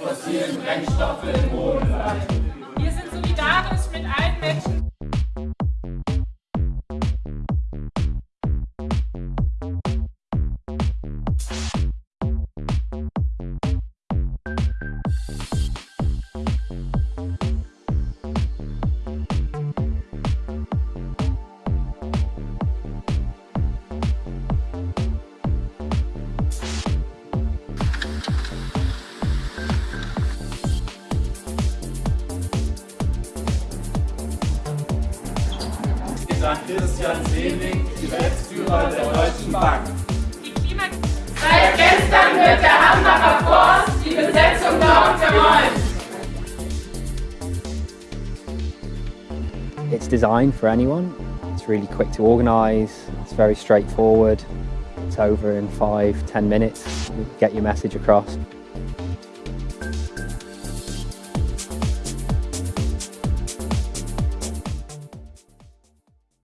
fossilen Brennstoffe im bleiben. Wir sind solidarisch mit allen Menschen. An Christian Sewing, Geschäftsführer der Deutschen Bank. Seit gestern wird der Hambacher Forst die Besetzung dort geräumt. It's designed for anyone. It's really quick to organise, it's very straightforward. It's over in five, ten minutes, you get your message across.